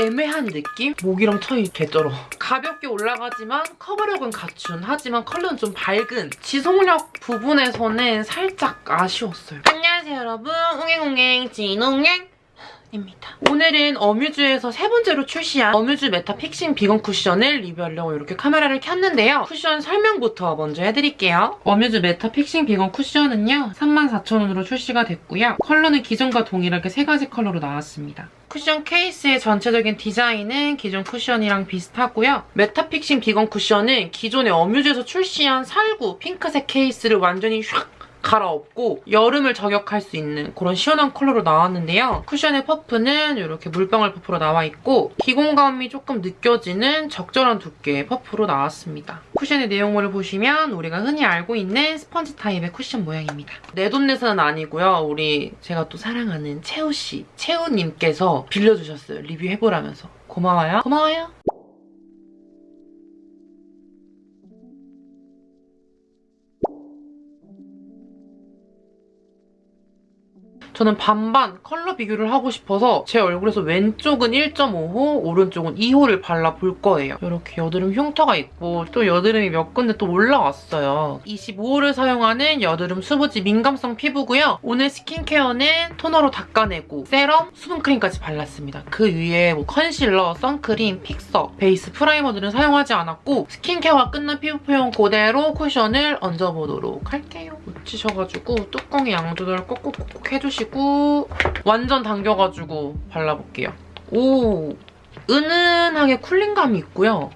애매한 느낌? 목이랑 턱이 개쩔어. 가볍게 올라가지만 커버력은 갖춘 하지만 컬러는 좀 밝은 지속력 부분에서는 살짝 아쉬웠어요. 안녕하세요 여러분. 웅행웅행 진웅행 입니다. 오늘은 어뮤즈에서 세 번째로 출시한 어뮤즈 메타 픽싱 비건 쿠션을 리뷰하려고 이렇게 카메라를 켰는데요. 쿠션 설명부터 먼저 해드릴게요. 어뮤즈 메타 픽싱 비건 쿠션은요. 34,000원으로 출시가 됐고요. 컬러는 기존과 동일하게 세 가지 컬러로 나왔습니다. 쿠션 케이스의 전체적인 디자인은 기존 쿠션이랑 비슷하고요. 메타 픽싱 비건 쿠션은 기존의 어뮤즈에서 출시한 살구 핑크색 케이스를 완전히 샥 갈아엎고 여름을 저격할 수 있는 그런 시원한 컬러로 나왔는데요. 쿠션의 퍼프는 이렇게 물방울 퍼프로 나와 있고 기공감이 조금 느껴지는 적절한 두께의 퍼프로 나왔습니다. 쿠션의 내용물을 보시면 우리가 흔히 알고 있는 스펀지 타입의 쿠션 모양입니다. 내돈내산은 아니고요. 우리 제가 또 사랑하는 채우씨, 채우님께서 빌려주셨어요. 리뷰해보라면서. 고마워요. 고마워요. 저는 반반 컬러 비교를 하고 싶어서 제 얼굴에서 왼쪽은 1.5호, 오른쪽은 2호를 발라볼 거예요. 이렇게 여드름 흉터가 있고 또 여드름이 몇 군데 또 올라왔어요. 25호를 사용하는 여드름 수부지 민감성 피부고요. 오늘 스킨케어는 토너로 닦아내고 세럼, 수분크림까지 발랐습니다. 그 위에 뭐 컨실러, 선크림, 픽서, 베이스 primer들은 사용하지 않았고 스킨케어가 끝난 피부 표현 그대로 쿠션을 얹어보도록 할게요. 묻히셔가지고 뚜껑에 양 조절 꼭꼭꼭 해주시고 완전 당겨가지고 발라볼게요. 오! 은은하게 쿨링감이 있고요.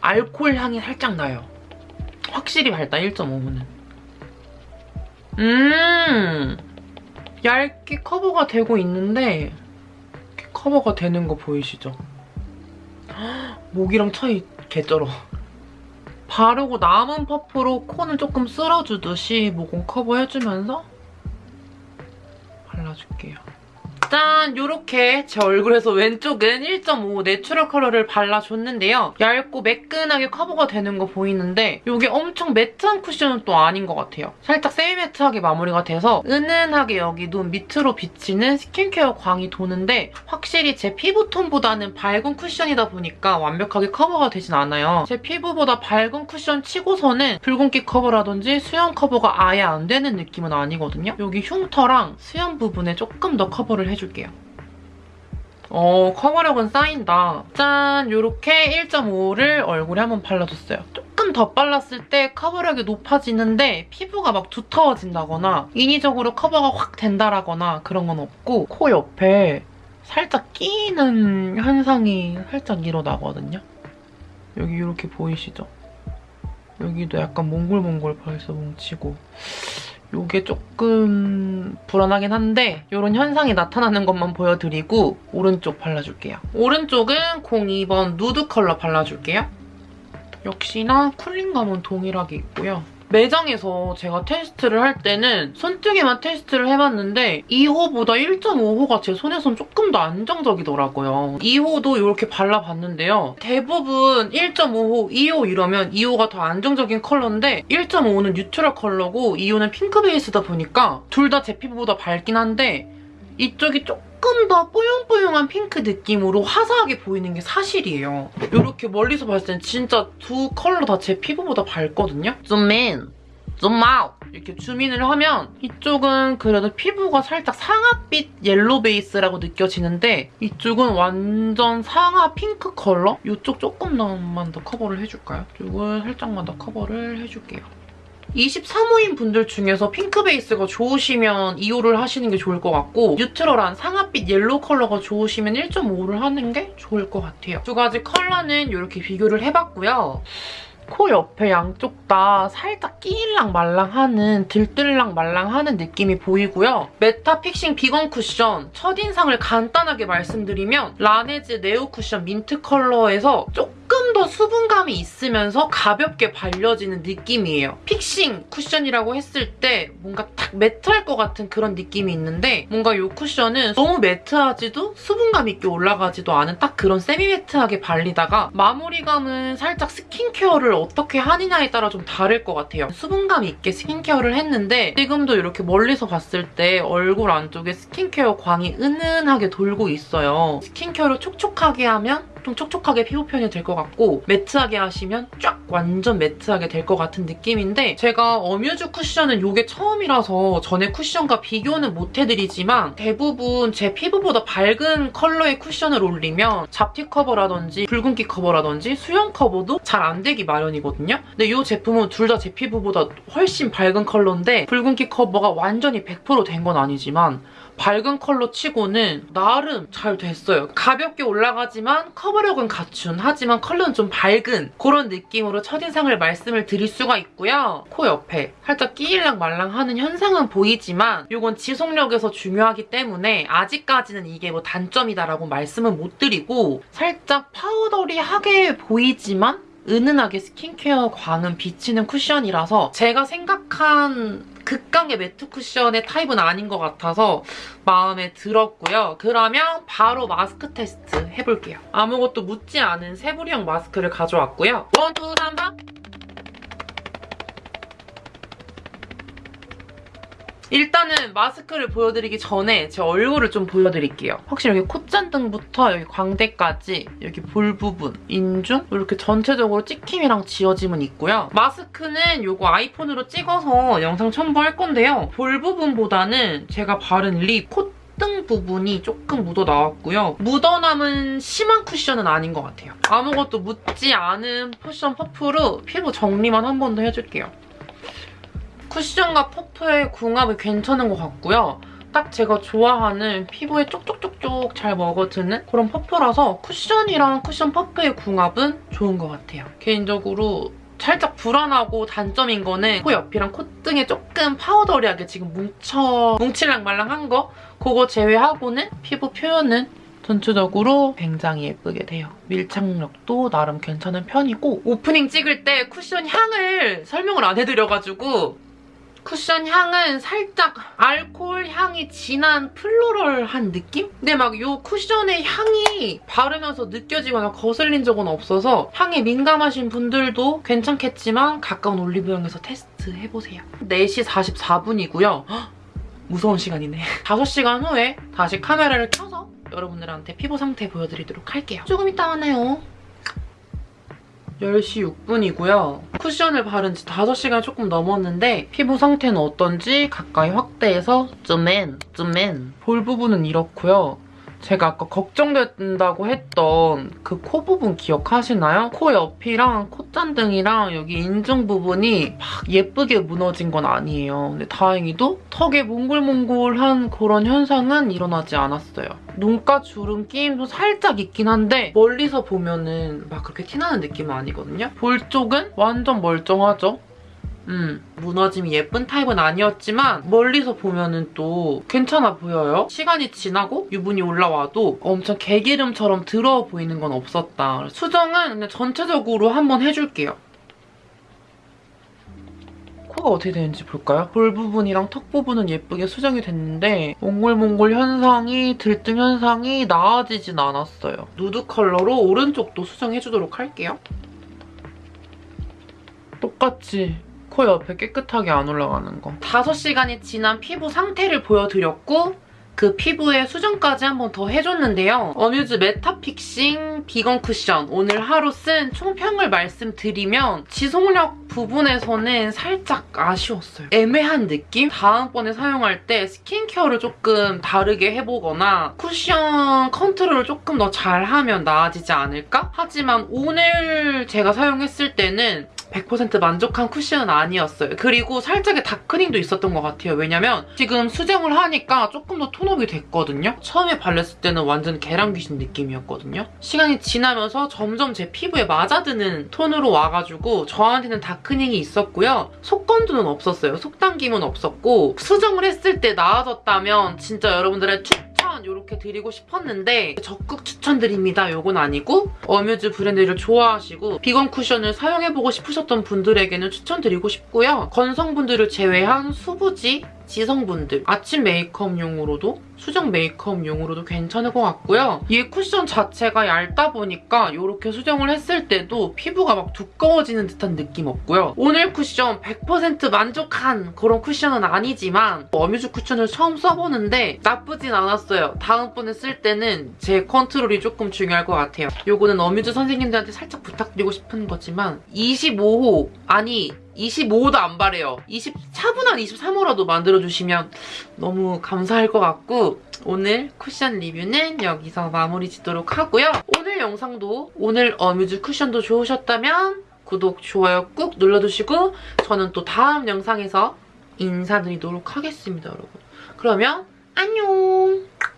알코올 향이 살짝 나요. 확실히 밝다, 1.5호는. 음! 얇게 커버가 되고 있는데 이렇게 커버가 되는 거 보이시죠? 목이랑 차이 개쩔어. 바르고 남은 퍼프로 콘을 조금 쓸어주듯이 모공 커버해주면서 발라줄게요. 짠! 이렇게 제 얼굴에서 왼쪽은 1.5 natural 컬러를 발라줬는데요. 얇고 매끈하게 커버가 되는 거 보이는데 이게 엄청 matte한 쿠션은 또 아닌 것 같아요. 살짝 semi matte하게 마무리가 돼서 은은하게 여기 눈 밑으로 비치는 스킨케어 광이 도는데 확실히 제 피부톤보다는 밝은 쿠션이다 보니까 완벽하게 커버가 되진 않아요. 제 피부보다 밝은 쿠션 치고서는 붉은기 커버라든지 수연 커버가 아예 안 되는 느낌은 아니거든요. 여기 흉터랑 수연 부분에 조금 더 커버를 해 줄게요. 어, 커버력은 쌓인다. 짠! 이렇게 1.5를 얼굴에 한번 발라줬어요. 조금 더 발랐을 때 커버력이 높아지는데 피부가 막 두터워진다거나 인위적으로 커버가 확 된다라거나 그런 건 없고 코 옆에 살짝 끼는 현상이 살짝 일어나거든요. 여기 이렇게 보이시죠? 여기도 약간 몽골몽골 벌써 뭉치고 이게 조금 불안하긴 한데 이런 현상이 나타나는 것만 보여드리고 오른쪽 발라줄게요. 오른쪽은 02번 누드 컬러 발라줄게요. 역시나 cooling감은 동일하게 있고요. 매장에서 제가 테스트를 할 때는 손등에만 테스트를 해봤는데 2호보다 1.5호가 제 손에선 조금 더 안정적이더라고요. 2호도 이렇게 발라봤는데요. 대부분 1.5호, 2호 이러면 2호가 더 안정적인 컬러인데 1.5호는 neutral 컬러고 2호는 핑크 베이스다 보니까 둘 다 제 피부보다 밝긴 한데 이쪽이 조금 더 뽀용뽀용한 핑크 느낌으로 화사하게 보이는 게 사실이에요. 이렇게 멀리서 봤을 땐 진짜 두 컬러 다 제 피부보다 밝거든요? zoom in, zoom out 이렇게 zoom in을 하면 이쪽은 그래도 피부가 살짝 상아빛 yellow 베이스라고 느껴지는데 이쪽은 완전 상아 핑크 컬러? 이쪽 조금만 더 커버를 해줄까요? 이쪽은 살짝만 더 커버를 해줄게요. 23호인 분들 중에서 핑크 베이스가 좋으시면 2호를 하시는 게 좋을 것 같고 neutral한 상아빛 yellow 컬러가 좋으시면 1.5를 하는 게 좋을 것 같아요. 두 가지 컬러는 이렇게 비교를 해봤고요. 코 옆에 양쪽 다 살짝 끼일랑 말랑하는 들뜰랑 말랑하는 느낌이 보이고요. 메타 픽싱 비건 쿠션 첫인상을 간단하게 말씀드리면 라네즈 네오 쿠션 민트 컬러에서 조금 더더 수분감이 있으면서 가볍게 발려지는 느낌이에요. 픽싱 쿠션이라고 했을 때 뭔가 딱 matte할 것 같은 그런 느낌이 있는데 뭔가 이 쿠션은 너무 matte하지도 수분감 있게 올라가지도 않은 딱 그런 semi matte하게 발리다가 마무리감은 살짝 스킨케어를 어떻게 하느냐에 따라 좀 다를 것 같아요. 수분감 있게 스킨케어를 했는데 지금도 이렇게 멀리서 봤을 때 얼굴 안쪽에 스킨케어 광이 은은하게 돌고 있어요. 스킨케어를 촉촉하게 하면 좀 촉촉하게 피부 표현이 될 것 같고 매트하게 하시면 쫙 완전 매트하게 될 것 같은 느낌인데 제가 어뮤즈 쿠션은 이게 처음이라서 전에 쿠션과 비교는 못 해드리지만 대부분 제 피부보다 밝은 컬러의 쿠션을 올리면 잡티 커버라든지 붉은기 커버라든지 수영 커버도 잘 안 되기 마련이거든요. 근데 이 제품은 둘 다 제 피부보다 훨씬 밝은 컬러인데 붉은기 커버가 완전히 100%된 건 아니지만 밝은 컬러 치고는 나름 잘 됐어요. 가볍게 올라가지만 커버력은 갖춘 하지만 컬러는 좀 밝은 그런 느낌으로 첫인상을 말씀을 드릴 수가 있고요. 코 옆에 살짝 끼일랑 말랑하는 현상은 보이지만 이건 지속력에서 중요하기 때문에 아직까지는 이게 뭐 단점이다라고 말씀은 못 드리고 살짝 powdery하게 보이지만 은은하게 스킨케어 광은 비치는 쿠션이라서 제가 생각한 극강의 매트 쿠션의 타입은 아닌 것 같아서 마음에 들었고요. 그러면 바로 마스크 테스트 해볼게요. 아무것도 묻지 않은 새부리형 마스크를 가져왔고요. one, two, 삼, 사. 일단은 마스크를 보여드리기 전에 제 얼굴을 좀 보여드릴게요. 확실히 여기 콧잔등부터 여기 광대까지 여기 볼 부분, 인중 이렇게 전체적으로 찍힘이랑 지워짐은 있고요. 마스크는 이거 아이폰으로 찍어서 영상 첨부할 건데요. 볼 부분보다는 제가 바른 립, 콧등 부분이 조금 묻어 나왔고요. 묻어남은 심한 쿠션은 아닌 것 같아요. 아무것도 묻지 않은 쿠션 퍼프로 피부 정리만 한 번 더 해줄게요. 쿠션과 퍼프의 궁합이 괜찮은 것 같고요. 딱 제가 좋아하는 피부에 쪽쪽쪽쪽 잘 먹어드는 그런 퍼프라서 쿠션이랑 쿠션 퍼프의 궁합은 좋은 것 같아요. 개인적으로 살짝 불안하고 단점인 거는 코 옆이랑 콧등에 조금 powdery하게 지금 뭉쳐 뭉칠랑 말랑한 거 그거 제외하고는 피부 표현은 전체적으로 굉장히 예쁘게 돼요. 밀착력도 나름 괜찮은 편이고 오프닝 찍을 때 쿠션 향을 설명을 안 해드려가지고 쿠션 향은 살짝 알코올 향이 진한 플로럴한 느낌? 근데 막이 쿠션의 향이 바르면서 느껴지거나 거슬린 적은 없어서 향에 민감하신 분들도 괜찮겠지만 가까운 올리브영에서 테스트 해보세요. 4시 44분이고요. 무서운 시간이네. 5시간 후에 다시 카메라를 켜서 여러분들한테 피부 상태 보여드리도록 할게요. 조금 이따 만나요. 10시 6분이고요. 쿠션을 바른 지 5시간 조금 넘었는데 피부 상태는 어떤지 가까이 확대해서 쯤엔, 쯤엔 볼 부분은 이렇고요. 제가 아까 걱정된다고 했던 그 코 부분 기억하시나요? 코 옆이랑 콧잔등이랑 여기 인중 부분이 막 예쁘게 무너진 건 아니에요. 근데 다행히도 턱에 몽글몽글한 그런 현상은 일어나지 않았어요. 눈가 주름 끼임도 살짝 있긴 한데 멀리서 보면은 막 그렇게 티나는 느낌은 아니거든요. 볼 쪽은 완전 멀쩡하죠? 음, 무너짐이 예쁜 타입은 아니었지만 멀리서 보면은 또 괜찮아 보여요. 시간이 지나고 유분이 올라와도 엄청 개기름처럼 더러워 보이는 건 없었다. 수정은 그냥 전체적으로 한번 해줄게요. 코가 어떻게 되는지 볼까요? 볼 부분이랑 턱 부분은 예쁘게 수정이 됐는데 몽골몽골 현상이, 들뜸 현상이 나아지진 않았어요. 누드 컬러로 오른쪽도 수정해주도록 할게요. 똑같이 코 옆에 깨끗하게 안 올라가는 거. 5시간이 지난 피부 상태를 보여드렸고 그 피부에 수정까지 한 번 더 해줬는데요. 어뮤즈 메타픽싱 비건 쿠션 오늘 하루 쓴 총평을 말씀드리면 지속력 부분에서는 살짝 아쉬웠어요. 애매한 느낌? 다음번에 사용할 때 스킨케어를 조금 다르게 해보거나 쿠션 컨트롤을 조금 더 잘하면 나아지지 않을까? 하지만 오늘 제가 사용했을 때는 100% 만족한 쿠션은 아니었어요. 그리고 살짝의 다크닝도 있었던 것 같아요. 왜냐면 지금 수정을 하니까 조금 더 톤업이 됐거든요. 처음에 발랐을 때는 완전 계란 귀신 느낌이었거든요. 시간이 지나면서 점점 제 피부에 맞아드는 톤으로 와가지고 저한테는 다크닝이 있었고요. 속건조는 없었어요. 속당김은 없었고 수정을 했을 때 나아졌다면 진짜 여러분들의 추천 이렇게 드리고 싶었는데 적극 추천드립니다. 요건 아니고 어뮤즈 브랜드를 좋아하시고 비건 쿠션을 사용해보고 싶으셨던 분들에게는 추천드리고 싶고요. 건성분들을 제외한 수부지 지성분들 아침 메이크업용으로도 수정 메이크업용으로도 괜찮을 것 같고요. 이 쿠션 자체가 얇다 보니까 이렇게 수정을 했을 때도 피부가 막 두꺼워지는 듯한 느낌 없고요. 오늘 쿠션 100% 만족한 그런 쿠션은 아니지만 어뮤즈 쿠션을 처음 써보는데 나쁘진 않았어요. 다음번에 쓸 때는 제 컨트롤이 조금 중요할 것 같아요. 요거는 어뮤즈 선생님들한테 살짝 부탁드리고 싶은 거지만 25호 아니 25호도 안 바래요. 20, 차분한 23호라도 만들어주시면 너무 감사할 것 같고 오늘 쿠션 리뷰는 여기서 마무리 짓도록 하고요. 오늘 영상도 오늘 어뮤즈 쿠션도 좋으셨다면 구독, 좋아요 꾹 눌러주시고 저는 또 다음 영상에서 인사드리도록 하겠습니다, 여러분. 그러면 안녕!